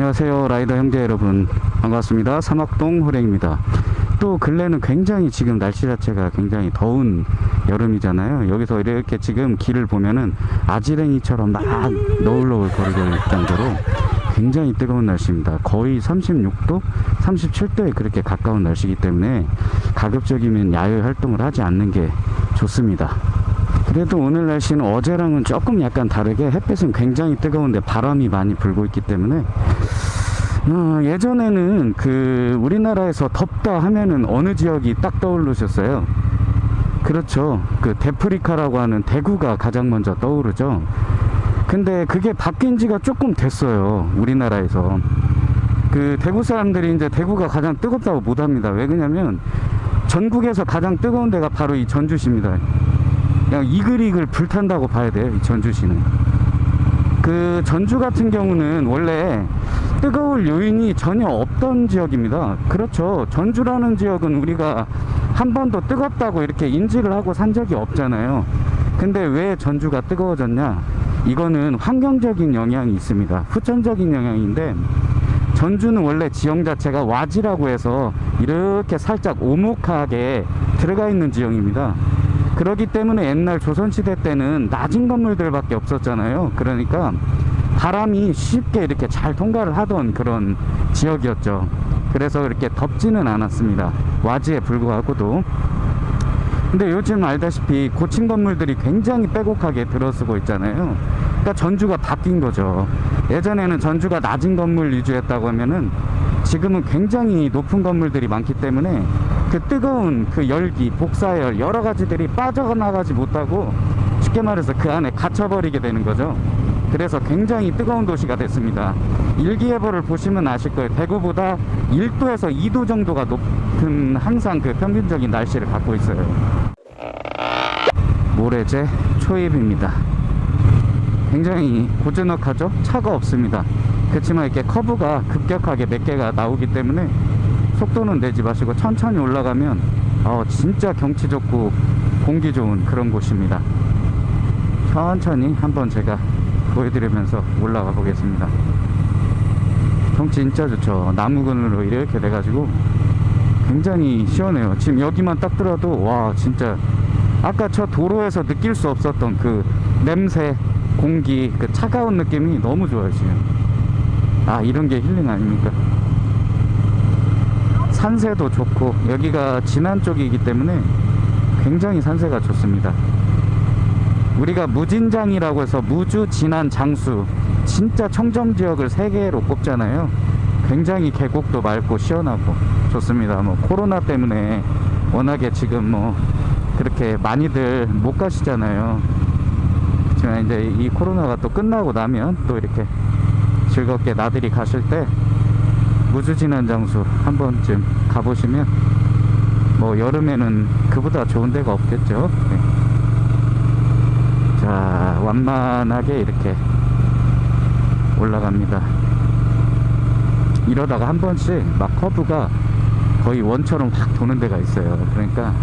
안녕하세요 라이더 형제 여러분. 반갑습니다. 사막동 호랭입니다. 또 근래는 굉장히 지금 날씨 자체가 굉장히 더운 여름이잖아요. 여기서 이렇게 지금 길을 보면은 아지랭이처럼 막 너울너울 거리고 있을 정도로 굉장히 뜨거운 날씨입니다. 거의 36도 37도에 그렇게 가까운 날씨이기 때문에 가급적이면 야외 활동을 하지 않는 게 좋습니다. 그래도 오늘 날씨는 어제랑은 조금 약간 다르게 햇빛은 굉장히 뜨거운데 바람이 많이 불고 있기 때문에 어, 예전에는 그 우리나라에서 덥다 하면은 어느 지역이 딱 떠오르셨어요? 그렇죠. 그 데프리카라고 하는 대구가 가장 먼저 떠오르죠. 근데 그게 바뀐 지가 조금 됐어요 우리나라에서. 그 대구 사람들이 이제 대구가 가장 뜨겁다고 못 합니다. 왜 그러냐면 전국에서 가장 뜨거운 데가 바로 이 전주시입니다. 그냥 이글이글 불탄다고 봐야 돼요 이 전주시는. 그 전주 같은 경우는 원래 뜨거울 요인이 전혀 없던 지역입니다. 그렇죠. 전주라는 지역은 우리가 한 번도 뜨겁다고 이렇게 인지를 하고 산 적이 없잖아요. 근데 왜 전주가 뜨거워졌냐? 이거는 환경적인 영향이 있습니다. 후천적인 영향인데 전주는 원래 지형 자체가 와지라고 해서 이렇게 살짝 오목하게 들어가 있는 지형입니다. 그러기 때문에 옛날 조선시대 때는 낮은 건물들밖에 없었잖아요. 그러니까 바람이 쉽게 이렇게 잘 통과를 하던 그런 지역이었죠. 그래서 이렇게 덥지는 않았습니다. 와지에 불구하고도. 근데 요즘 알다시피 고층 건물들이 굉장히 빼곡하게 들어서고 있잖아요. 그러니까 전주가 바뀐 거죠. 예전에는 전주가 낮은 건물 위주였다고 하면은 지금은 굉장히 높은 건물들이 많기 때문에 그 뜨거운 그 열기, 복사열 여러 가지들이 빠져나가지 못하고 쉽게 말해서 그 안에 갇혀버리게 되는 거죠. 그래서 굉장히 뜨거운 도시가 됐습니다. 일기예보를 보시면 아실 거예요. 대구보다 1도에서 2도 정도가 높은 항상 그 평균적인 날씨를 갖고 있어요. 모래제 초입입니다. 굉장히 고즈넉하죠? 차가 없습니다. 그렇지만 이렇게 커브가 급격하게 몇 개가 나오기 때문에 속도는 내지 마시고 천천히 올라가면 어, 진짜 경치 좋고 공기 좋은 그런 곳입니다 천천히 한번 제가 보여드리면서 올라가 보겠습니다. 경치 진짜 좋죠. 나무근으로 이렇게 돼가지고 굉장히 시원해요. 지금 여기만 딱 들어도 와 진짜. 아까 저 도로에서 느낄 수 없었던 그 냄새 공기 그 차가운 느낌이 너무 좋아요 지금. 아 이런 게 힐링 아닙니까? 산세도 좋고 여기가 진안 쪽이기 때문에 굉장히 산세가 좋습니다 우리가 무진장이라고 해서 무주 진안 장수 진짜 청정지역을 세 개로 꼽잖아요. 굉장히 계곡도 맑고 시원하고 좋습니다. 뭐 코로나 때문에 워낙에 지금 뭐 그렇게 많이들 못 가시잖아요. 그렇지만 이제 이 코로나가 또 끝나고 나면 또 이렇게 즐겁게 나들이 가실 때 무주진한 장수 한 번쯤 가보시면 뭐 여름에는 그보다 좋은 데가 없겠죠. 네. 자 완만하게 이렇게 올라갑니다. 이러다가 한 번씩 막 커브가 거의 원처럼 확 도는 데가 있어요. 그러니까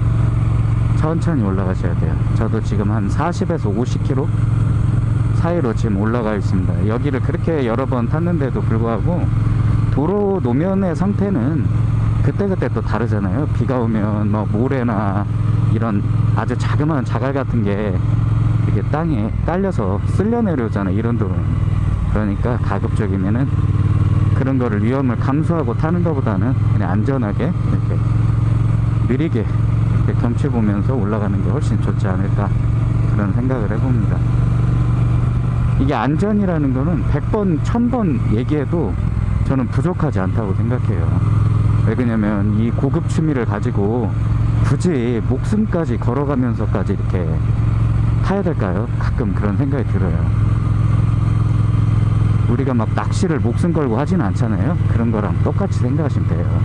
천천히 올라가셔야 돼요. 저도 지금 한 40에서 50km 사이로 지금 올라가 있습니다. 여기를 그렇게 여러 번 탔는데도 불구하고 도로 노면의 상태는 그때그때 또 다르잖아요. 비가 오면 뭐 모래나 이런 아주 자그마한 자갈 같은 게 이렇게 땅에 딸려서 쓸려 내려오잖아요 이런 도로는 그러니까 가급적이면은 그런 거를 위험을 감수하고 타는 것보다는 그냥 안전하게 이렇게 느리게 이렇게 경치 보면서 올라가는 게 훨씬 좋지 않을까 그런 생각을 해봅니다. 이게 안전이라는 거는 100번 1000번 얘기해도 저는 부족하지 않다고 생각해요. 왜 그러냐면 이 고급 취미를 가지고 굳이 목숨까지 걸어가면서까지 이렇게 타야 될까요? 가끔 그런 생각이 들어요. 우리가 막 낚시를 목숨 걸고 하진 않잖아요. 그런 거랑 똑같이 생각하시면 돼요.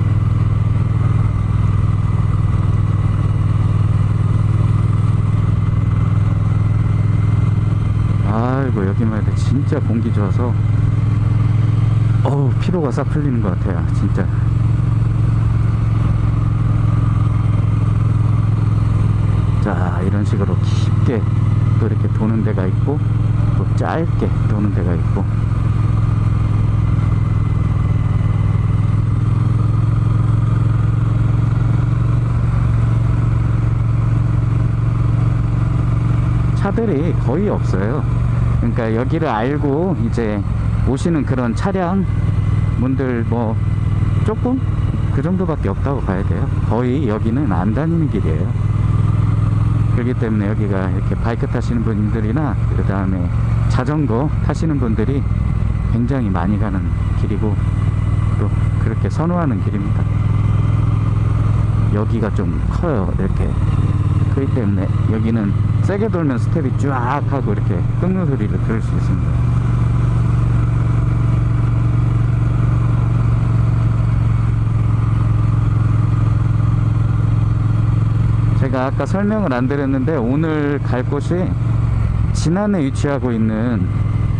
아이고 여기만 해도 진짜 공기 좋아서 어우 피로가 싹 풀리는 것 같아요. 진짜 자 이런 식으로 깊게 또 이렇게 도는 데가 있고 또 짧게 도는 데가 있고 거의 없어요. 그러니까 여기를 알고 이제 오시는 그런 차량 분들 뭐 조금 그 정도밖에 없다고 봐야 돼요. 거의 여기는 안 다니는 길이에요. 그렇기 때문에 여기가 이렇게 바이크 타시는 분들이나 그 다음에 자전거 타시는 분들이 굉장히 많이 가는 길이고 또 그렇게 선호하는 길입니다. 여기가 좀 커요. 이렇게 그렇기 때문에 여기는 세게 돌면 스텝이 쫙 하고 이렇게 끓는 소리를 들을 수 있습니다. 제가 아까 설명을 안 드렸는데 오늘 갈 곳이 진안에 위치하고 있는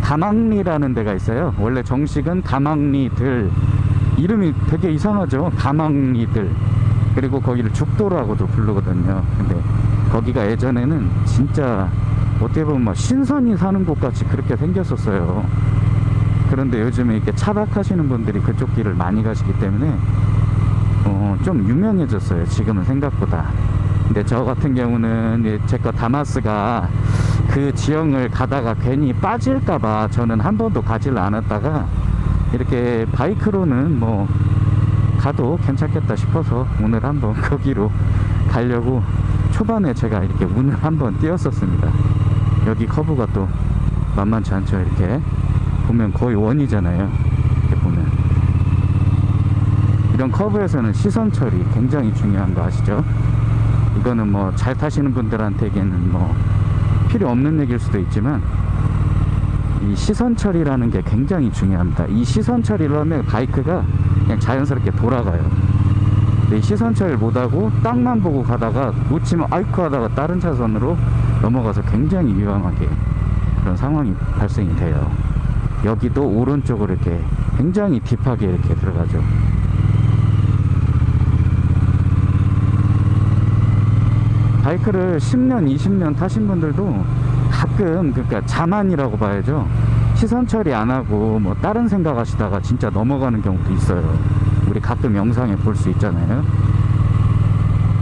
다망리라는 데가 있어요. 원래 정식은 다망리들 이름이 되게 이상하죠. 다망리들 그리고 거기를 죽도라고도 부르거든요. 근데 거기가 예전에는 진짜 어떻게 보면 막 신선이 사는 곳 같이 그렇게 생겼었어요. 그런데 요즘에 이렇게 차박하시는 분들이 그쪽 길을 많이 가시기 때문에 어, 좀 유명해졌어요. 지금은 생각보다. 근데 저 같은 경우는 제거 다마스가 그 지형을 가다가 괜히 빠질까봐 저는 한 번도 가지를 않았다가 이렇게 바이크로는 뭐 가도 괜찮겠다 싶어서 오늘 한번 거기로 가려고 초반에 제가 이렇게 운을 한번 띄웠었습니다. 여기 커브가 또 만만치 않죠. 이렇게 보면 거의 원이잖아요. 이렇게 보면 이런 커브에서는 시선 처리 굉장히 중요한 거 아시죠? 이거는 뭐 잘 타시는 분들한테는 뭐 필요 없는 얘기일 수도 있지만 이 시선 처리라는 게 굉장히 중요합니다. 이 시선 처리를 하면 바이크가 그냥 자연스럽게 돌아가요. 시선 처리를 못하고 땅만 보고 가다가 놓치면 아이쿠 하다가 다른 차선으로 넘어가서 굉장히 위험하게 그런 상황이 발생이 돼요. 여기도 오른쪽으로 이렇게 굉장히 딥하게 이렇게 들어가죠. 바이크를 10년, 20년 타신 분들도 가끔 그러니까 자만이라고 봐야죠. 시선 처리 안 하고 뭐 다른 생각 하시다가 진짜 넘어가는 경우도 있어요. 우리 가끔 영상에 볼 수 있잖아요.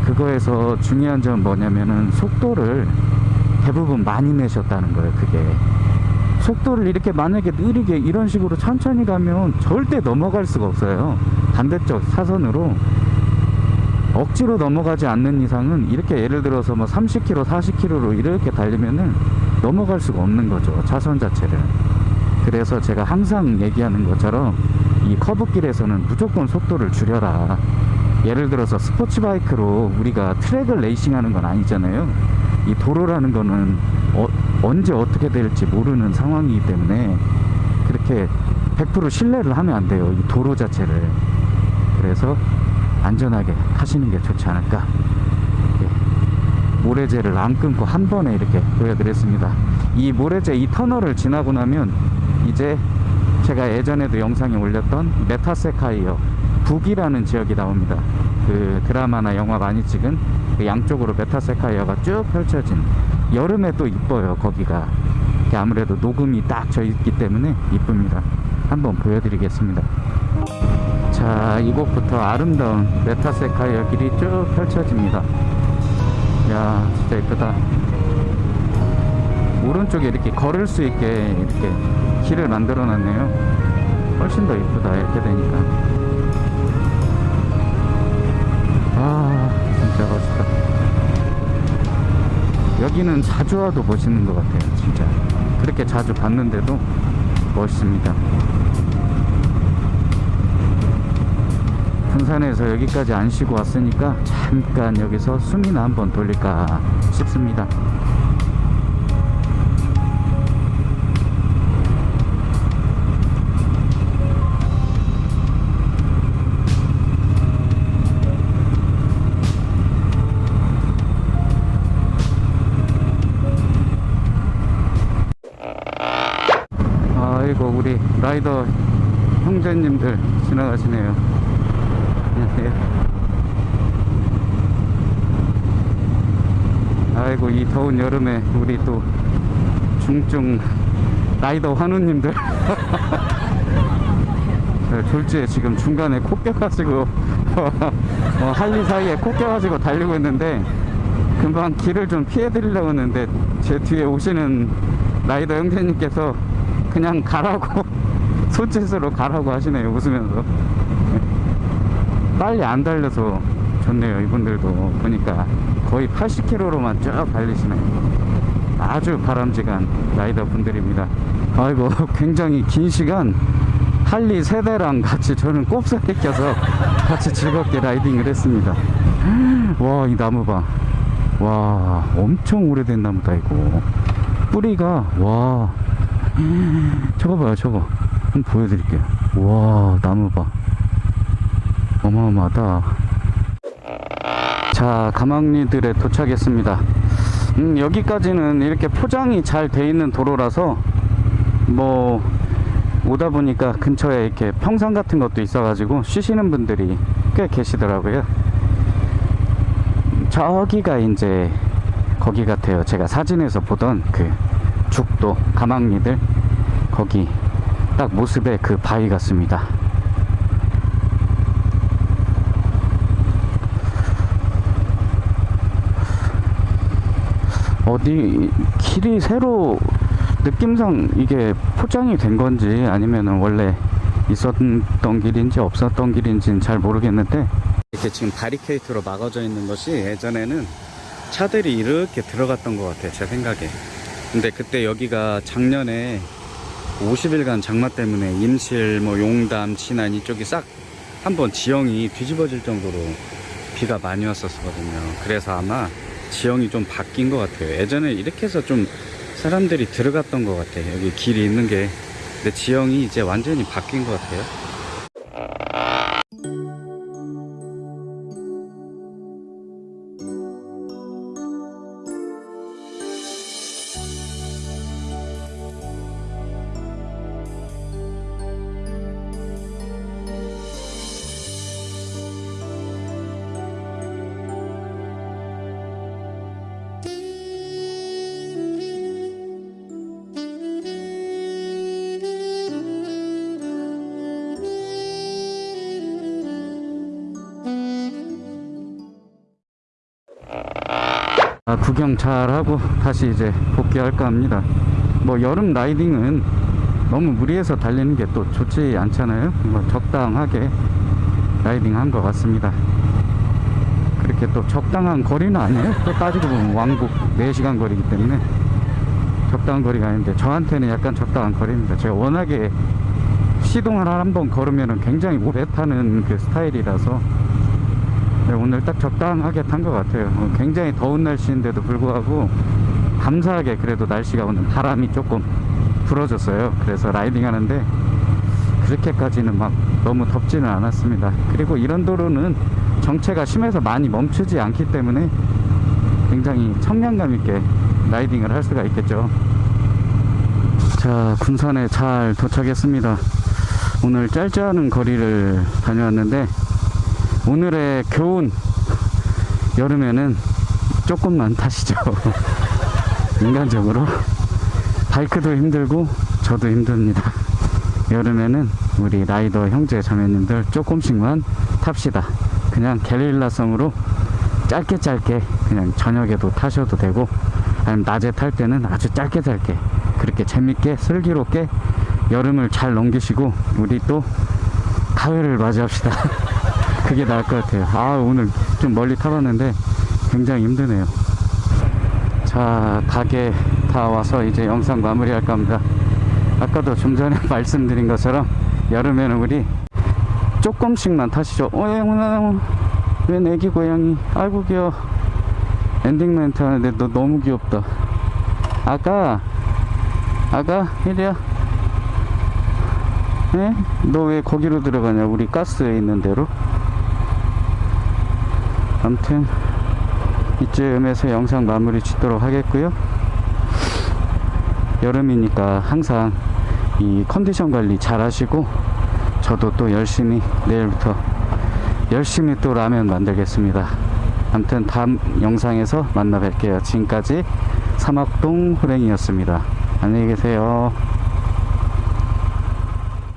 그거에서 중요한 점은 뭐냐면은 속도를 대부분 많이 내셨다는 거예요. 그게 속도를 이렇게 만약에 느리게 이런 식으로 천천히 가면 절대 넘어갈 수가 없어요. 반대쪽 사선으로 억지로 넘어가지 않는 이상은 이렇게 예를 들어서 뭐 30km, 40km로 이렇게 달리면은 넘어갈 수가 없는 거죠. 차선 자체를. 그래서 제가 항상 얘기하는 것처럼 이 커브길에서는 무조건 속도를 줄여라. 예를 들어서 스포츠 바이크로 우리가 트랙을 레이싱 하는 건 아니잖아요. 이 도로라는 거는 어, 언제 어떻게 될지 모르는 상황이기 때문에 그렇게 100% 신뢰를 하면 안 돼요. 이 도로 자체를. 그래서 안전하게 하시는 게 좋지 않을까. 예. 모래재를 안 끊고 한 번에 이렇게 보여드렸습니다. 이 모래재 이 터널을 지나고 나면 이제 제가 예전에도 영상에 올렸던 메타세쿼이아 북이라는 지역이 나옵니다. 그 드라마나 영화 많이 찍은 그 양쪽으로 메타세쿼이아가 쭉 펼쳐진 여름에 또 이뻐요 거기가 아무래도 녹음이 딱 져 있기 때문에 이쁩니다. 한번 보여드리겠습니다. 자 이곳부터 아름다운 메타세카이어 길이 쭉 펼쳐집니다 야 진짜 이쁘다 오른쪽에 이렇게 걸을 수 있게 이렇게 길을 만들어 놨네요. 훨씬 더 이쁘다 이렇게 되니까. 아 진짜 멋있다. 여기는 자주 와도 멋있는 것 같아요 진짜. 그렇게 자주 봤는데도 멋있습니다. 군산에서 여기까지 안 쉬고 왔으니까 잠깐 여기서 숨이나 한번 돌릴까 싶습니다 아이고 우리 라이더 형제님들 지나가시네요. 안녕하세요 아이고 이 더운 여름에 우리 또 중증 라이더 환우님들. 네, 졸지에 지금 중간에 코 껴가지고 어, 할리 사이에 코 껴가지고 달리고 있는데 금방 길을 좀 피해 드리려고 했는데 제 뒤에 오시는 라이더 형제님께서 그냥 가라고 손짓으로 가라고 하시네요 웃으면서. 빨리 안 달려서 좋네요 이분들도. 보니까 거의 80km로만 쭉 달리시네요. 아주 바람직한 라이더 분들입니다. 아이고 굉장히 긴 시간 할리 세대랑 같이 저는 꼽사리 껴서 같이 즐겁게 라이딩을 했습니다. 와 이 나무 봐와 엄청 오래된 나무다 이거. 뿌리가 와 저거 봐요 저거 한번 보여드릴게요. 와 나무 봐 어마어마하다. 자 가망리들에 도착했습니다. 음, 여기까지는 이렇게 포장이 잘 돼 있는 도로라서 뭐 오다 보니까 근처에 이렇게 평상 같은 것도 있어 가지고 쉬시는 분들이 꽤 계시더라고요. 저기가 이제 거기 같아요. 제가 사진에서 보던 그 죽도 가망리들 거기 딱 모습에 그 바위 같습니다. 어디 길이 새로 느낌상 이게 포장이 된 건지 아니면은 원래 있었던 길인지 없었던 길인지는 잘 모르겠는데 이렇게 지금 바리케이트로 막아져 있는 것이 예전에는 차들이 이렇게 들어갔던 것 같아요 제 생각에 근데 그때 여기가 작년에 50일간 장마 때문에 임실 뭐 용담 진안 이쪽이 싹 한번 지형이 뒤집어질 정도로 비가 많이 왔었거든요. 그래서 아마 지형이 좀 바뀐 것 같아요. 예전에 이렇게 해서 좀 사람들이 들어갔던 것 같아요. 여기 길이 있는 게. 근데 지형이 이제 완전히 바뀐 것 같아요 아, 구경 잘 하고 다시 이제 복귀할까 합니다. 뭐 여름 라이딩은 너무 무리해서 달리는 게 또 좋지 않잖아요. 뭐 적당하게 라이딩 한 것 같습니다. 그렇게 또 적당한 거리는 아니에요. 또 따지고 보면 왕복 4시간 거리기 때문에 적당한 거리가 아닌데 저한테는 약간 적당한 거리입니다. 제가 워낙에 시동을 한 번 걸으면 굉장히 오래 타는 그 스타일이라서 네, 오늘 딱 적당하게 탄 것 같아요. 어, 굉장히 더운 날씨인데도 불구하고 감사하게 그래도 날씨가 오늘 바람이 조금 불어줬어요. 그래서 라이딩 하는데 그렇게까지는 막 너무 덥지는 않았습니다. 그리고 이런 도로는 정체가 심해서 많이 멈추지 않기 때문에 굉장히 청량감 있게 라이딩을 할 수가 있겠죠. 자, 군산에 잘 도착했습니다. 오늘 짧지 않은 거리를 다녀왔는데 오늘의 교훈. 여름에는 조금만 타시죠. 인간적으로. 바이크도 힘들고 저도 힘듭니다. 여름에는 우리 라이더 형제 자매님들 조금씩만 탑시다. 그냥 게릴라성으로 짧게 짧게 그냥 저녁에도 타셔도 되고 아니면 낮에 탈 때는 아주 짧게 짧게 그렇게 재밌게 슬기롭게 여름을 잘 넘기시고 우리 또 가을을 맞이합시다 그게 나을 것 같아요. 아 오늘 좀 멀리 타봤는데 굉장히 힘드네요. 자 닭에 다 와서 이제 영상 마무리 할까 합니다. 아까도 좀 전에 말씀드린 것처럼 여름에는 우리 조금씩만 타시죠. 어영아 웬 애기 고양이? 아이고 귀여워. 엔딩 멘트 하는데 너 너무 귀엽다. 아가 아가 이리야 에? 너 왜 거기로 들어가냐? 우리 가스에 있는 대로? 아무튼 이쯤에서 영상 마무리 짓도록 하겠고요. 여름이니까 항상 이 컨디션 관리 잘 하시고 저도 또 열심히 내일부터 열심히 또 라면 만들겠습니다. 아무튼 다음 영상에서 만나 뵐게요. 지금까지 사막동 호랭이였습니다. 안녕히 계세요